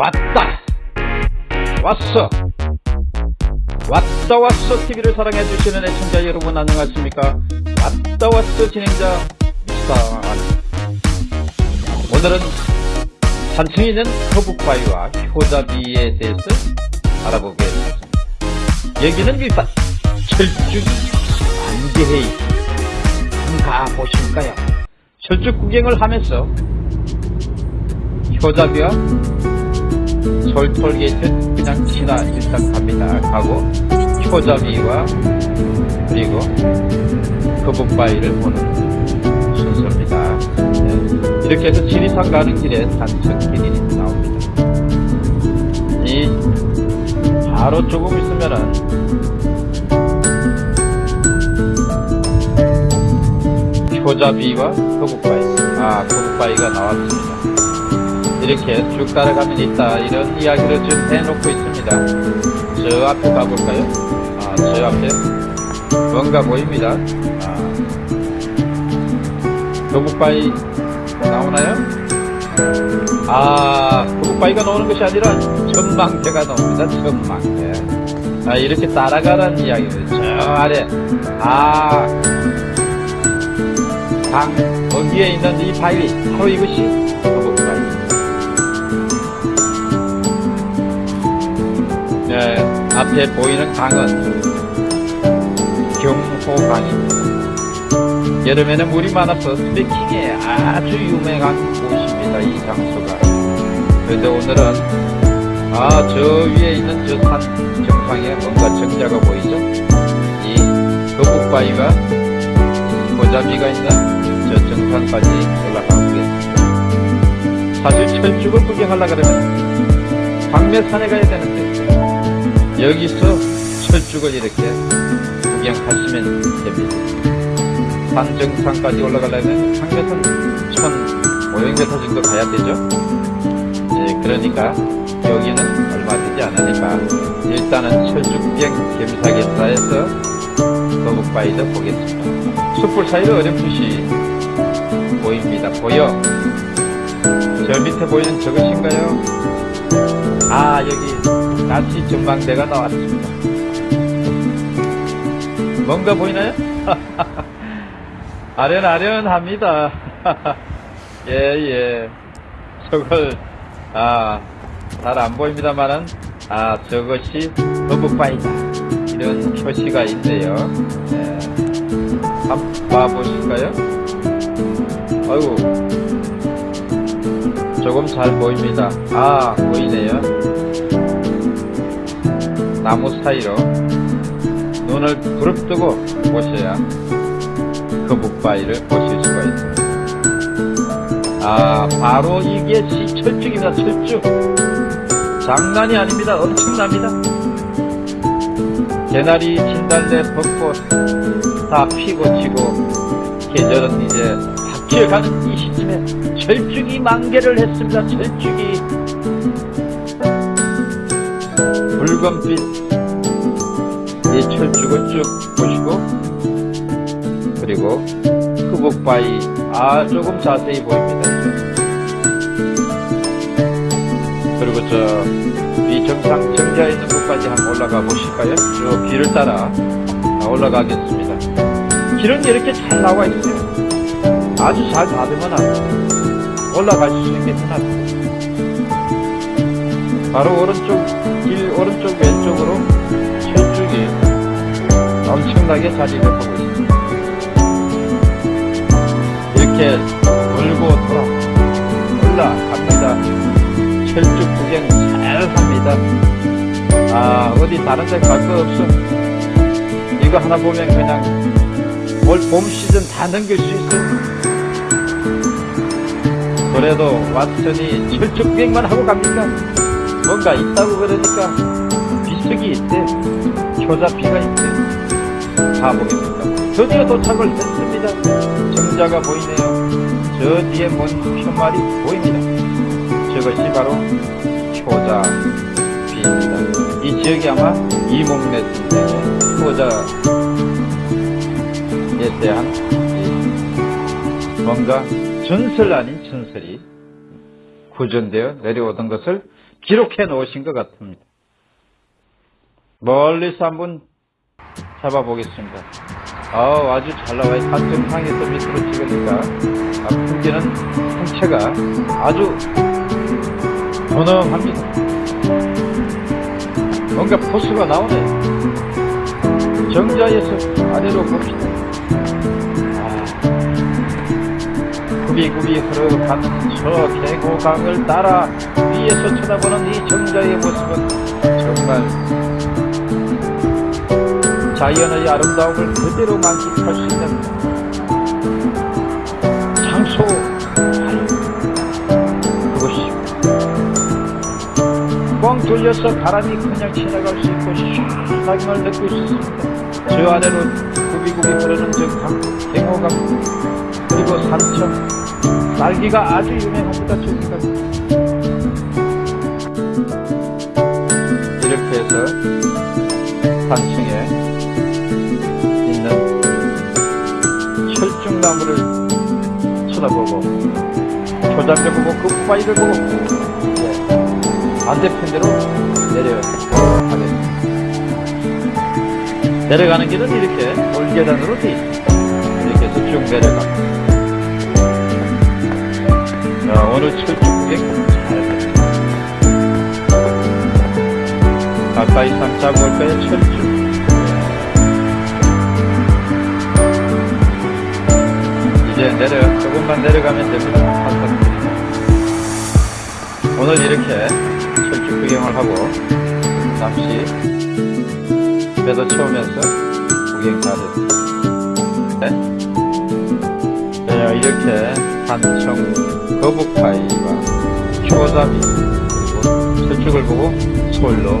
왔다. 왔어. 왔다 왔어 TV를 사랑해주시는 애청자 여러분 안녕하십니까? 왔다 왔어 진행자 미스터 오늘은 산층에 있는 거북바위와 효자비에 대해서 알아보겠습니다. 여기는 일단 철쭉이 안개해 있습니다. 가보실까요? 철쭉 구경을 하면서 효자비와 솔톨게이트 그냥 지나 일단 갑니다. 가고 효자비와 그리고 거북 바위를 보는 순서입니다. 네. 이렇게 해서 지리산 가는 길에 단층길이 나옵니다. 이 바로 조금 있으면은 효자비와 거북바위. 아 거북바위가 나왔습니다 이렇게 쭉 따라가면 있다. 이런 이야기를 좀 해놓고 있습니다. 저 앞에 가볼까요? 아, 저 앞에? 뭔가 보입니다. 아, 거북바위 나오나요? 아 거북바위가 나오는 것이 아니라 전망대가 나옵니다. 전망대. 아 이렇게 따라가라는 이야기예요. 저 아래. 아 강, 거기에 있는 이 바위, 바로 이것이 앞에 보이는 강은 경호강입니다. 여름에는 물이 많아서 트레킹에 아주 유명한 곳입니다. 이 장소가. 그런데 오늘은 아, 저 위에 있는 저 산 정상에 뭔가 정자가 보이죠? 이 거북바위가 고자비가 있는 저 정상까지 올라가고 있습니다. 사실 철쭉을 구경하려고 그러면 광매산에 가야 되는데 여기서 철쭉을 이렇게 구경하시면 됩니다. 산 정상까지 올라가려면 광매산 1500m 정도 가야 되죠. 네, 그러니까 여기는 얼마 되지 않으니까 일단은 철쭉 구경 겸사겸사해서 거북바위도 보겠습니다. 숯불 사이로 어렴풋이 보입니다. 보여? 저 밑에 보이는 저것인가요? 아 여기 나치 전망대가 나왔습니다. 뭔가 보이나요? 아련아련합니다. 예예 예. 저걸 아 잘 안 보입니다만은 아 저것이 거북바위다 이런 표시가 있네요. 네. 한번 봐보실까요? 아이고 조금 잘 보입니다. 아 보이네요. 나무 사이로 눈을 부릅뜨고 보셔야 거북바위를 보실 수가 있습니다. 아 바로 이게 시철쭉입니다. 철쭉 장난이 아닙니다. 엄청납니다. 개나리, 진달래, 벚꽃 다 피고 지고 계절은 이제 바뀌어가는 이 시점에 철쭉이 만개를 했습니다. 철쭉이 붉은빛 이 철쭉을 쭉 보시고 그리고 흑옥바위 아 조금 자세히 보입니다. 그리고 저 이 정상 정자에 있는 곳까지 한번 올라가 보실까요? 저 길을 따라 올라가겠습니다. 길은 이렇게 잘 나와 있어요. 아주 잘 받으면 올라갈 수 있겠구나. 바로 오른쪽, 길 오른쪽 왼쪽으로 철쭉이 엄청나게 자리를 하고 있습니다. 이렇게 돌고 돌아 올라갑니다. 철쭉 구경 잘 합니다. 아, 어디 다른 데 갈 거 없어. 이거 하나 보면 그냥 올 봄 시즌 다 넘길 수 있어요. 그래도 왔더니 철쭉 구경만 하고 갑니까? 뭔가 있다고 그러니까 비석이 있대. 효자피가 있대. 가보겠습니다. 드디어 도착을 했습니다. 정자가 보이네요. 저 뒤에 먼 표말이 보입니다. 저것이 바로 효자비입니다. 이 지역이 아마 이몽래순의 효자에 대한 뭔가 전설 아닌 전설이 구전되어 내려오던 것을 기록해 놓으신 것 같습니다. 멀리서 한번 잡아보겠습니다. 아우, 아주 잘 나와요. 산정상에서 밑으로 찍으니까 아, 풍기는 풍채가 아주 분엄합니다. 뭔가 포스가 나오네요. 정자에서 아래로 봅시다. 아, 굽이굽이 흐르는 저 계곡강을 따라 위에서 쳐다보는 이 정자의 모습은 정말 자연의 아름다움을 그대로 만끽할 수 있는 장소 그것이 뻥 돌려서 바람이 그냥 지나갈 수 있고 시원하게 걸 느낄 수 있습니다. 저 아래로 굽이굽이 흐르는 저 강, 갱호강 그리고 산천 딸기가 아주 유명합니다. 저기가 산층에 있는 철쭉나무를 쳐다보고 조장을 보고 그 후바이를 보고 예, 반대편대로 내려가겠습니다. 내려가는 길은 이렇게 돌계단으로 되어 있습니다. 이렇게 해서 쭉 내려갑니다. 자, 오늘 철쭉 구 가까이 상 잡을 거에 철쭉. 이제 내려, 조금만 내려가면 됩니다. 오늘 이렇게 철쭉 구경을 하고, 잠시 배도 채우면서 구경 잘했습니다. 네. 자, 이렇게 산청 거북파이와 초잡이 그리고 철쭉을 보고 서울로